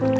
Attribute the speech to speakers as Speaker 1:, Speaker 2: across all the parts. Speaker 1: Música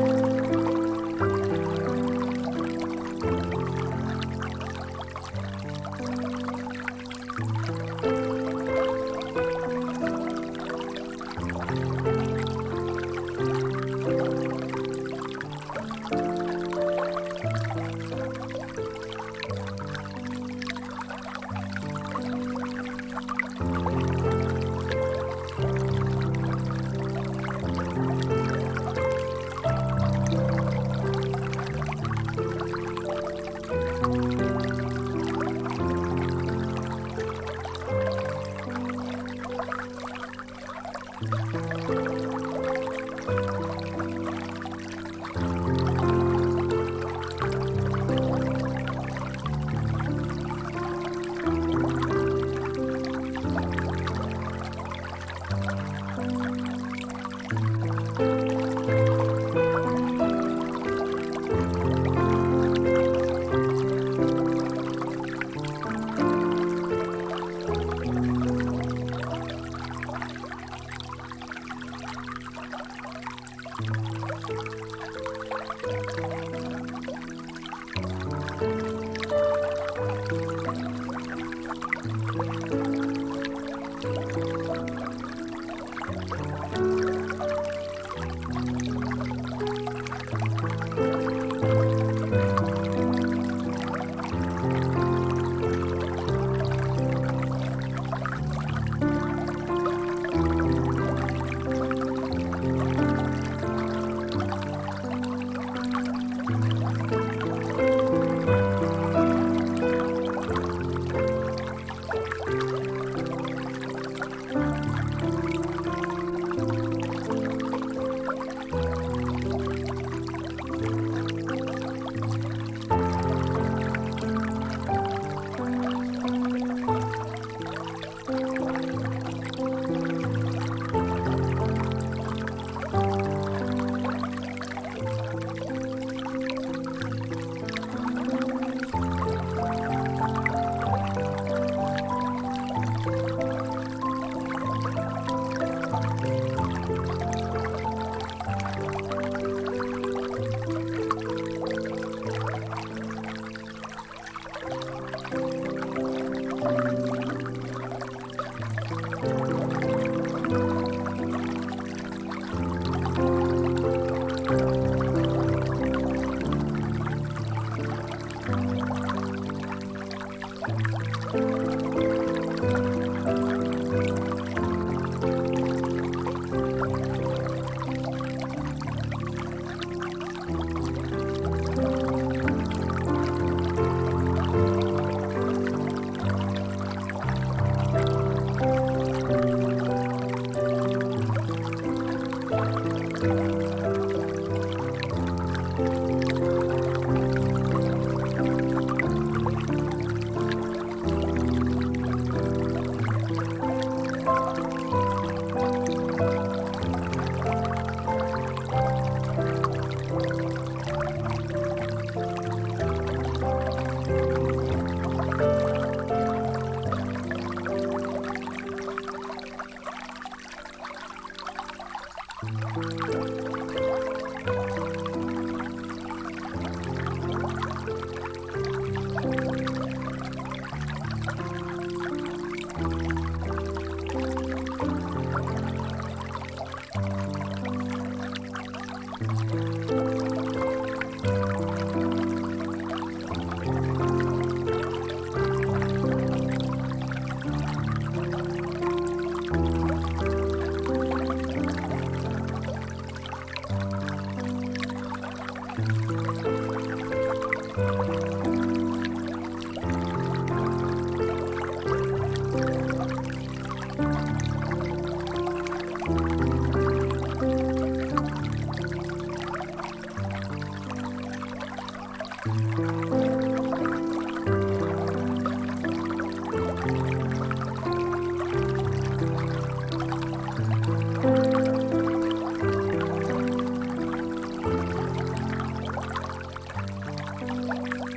Speaker 1: Bye. Thank you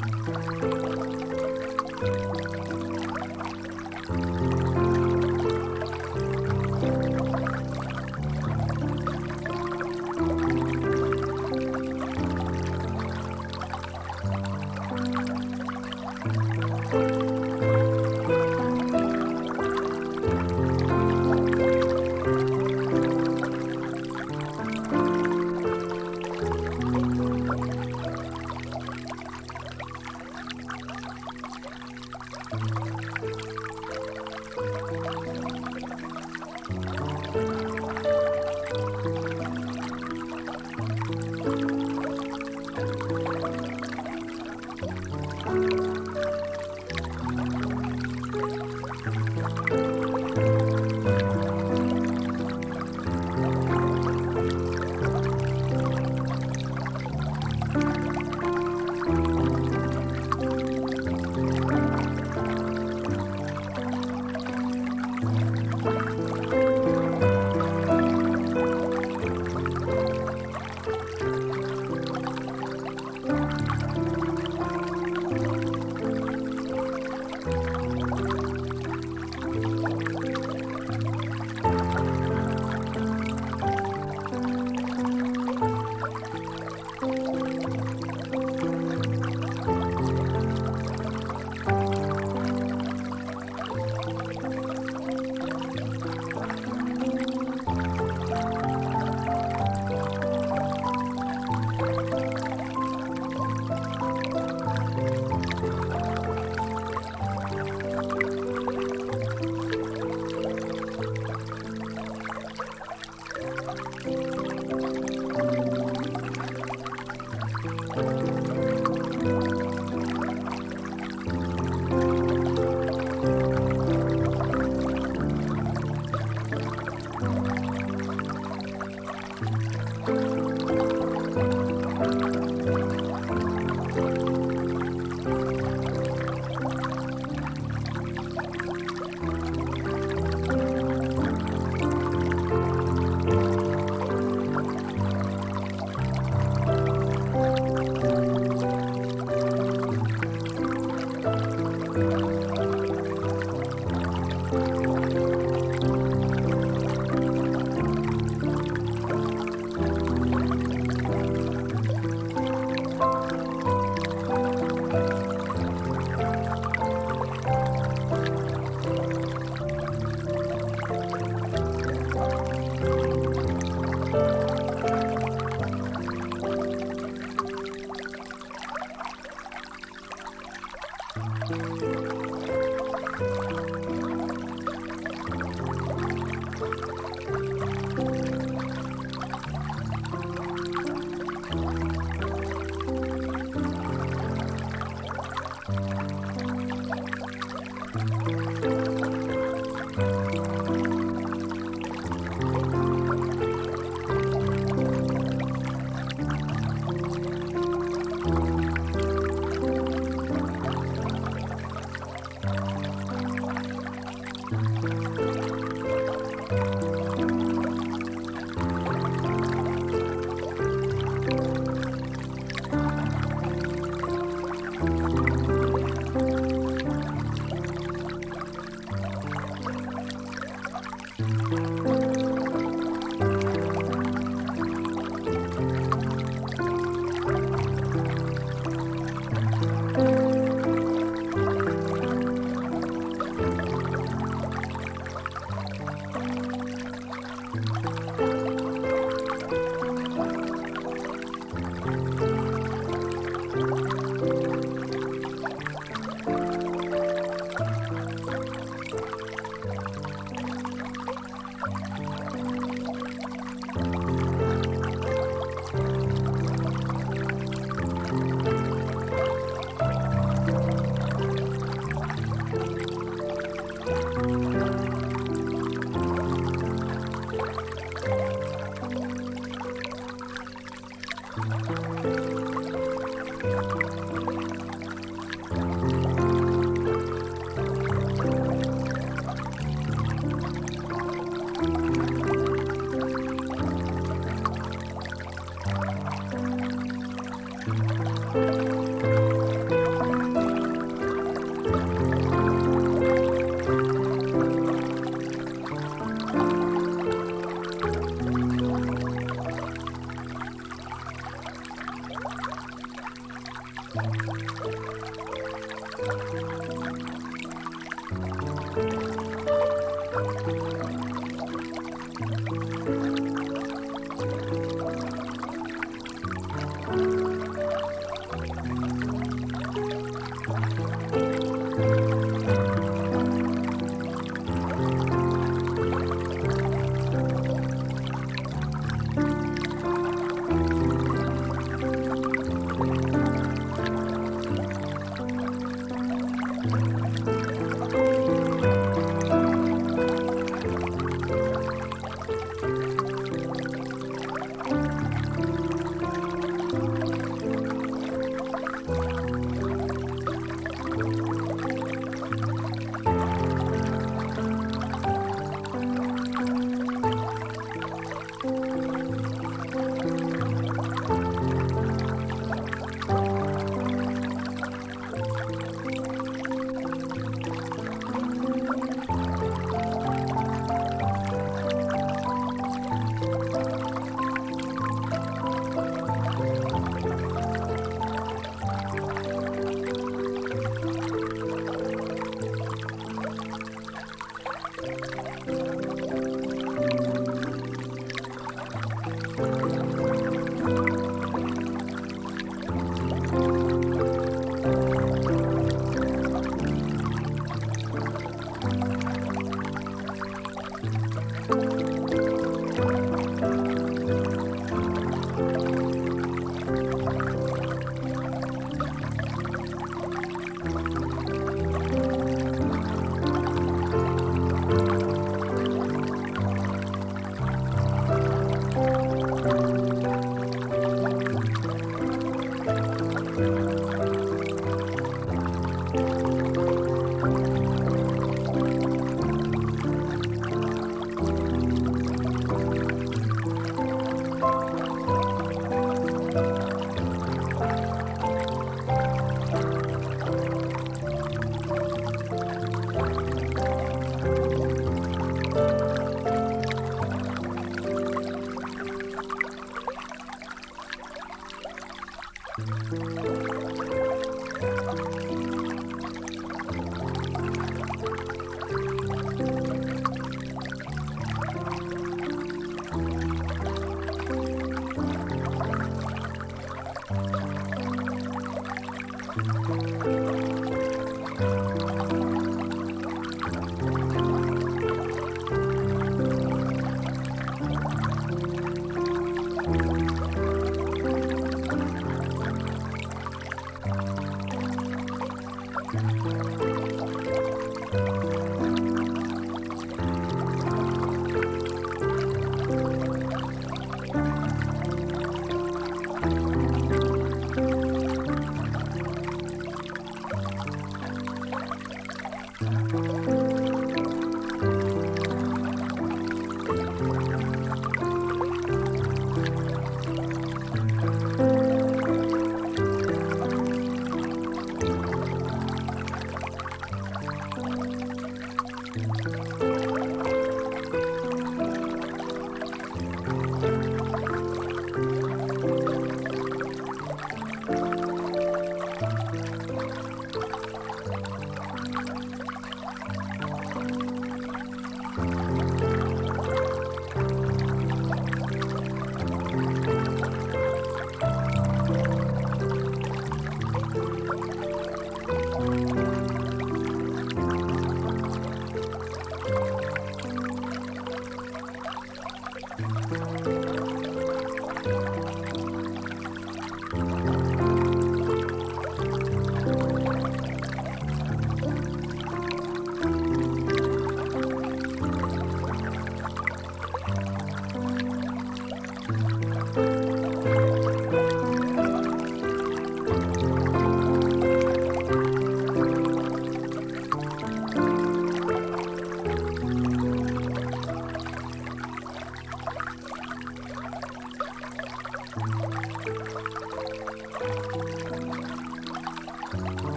Speaker 1: Gracias.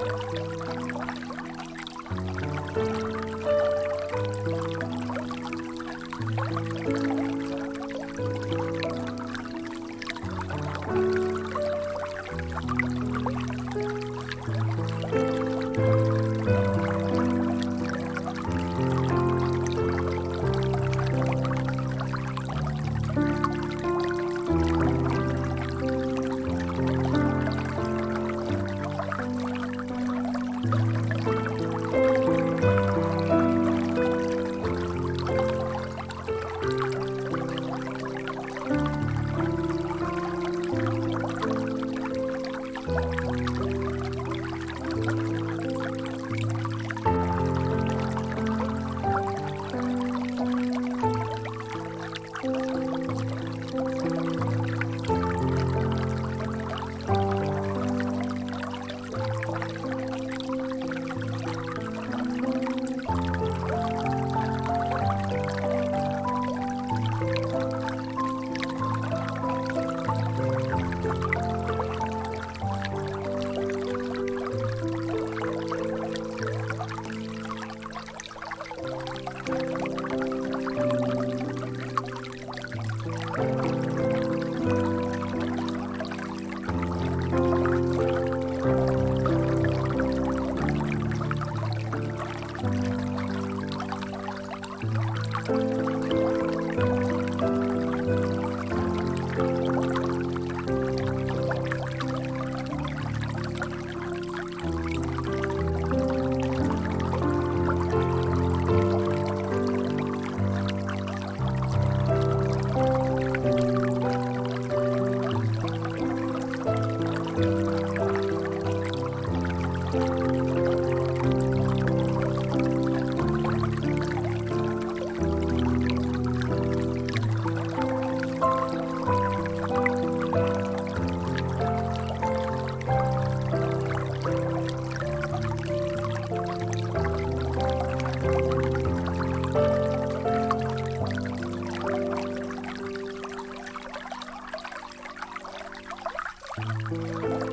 Speaker 1: Thank Thank you.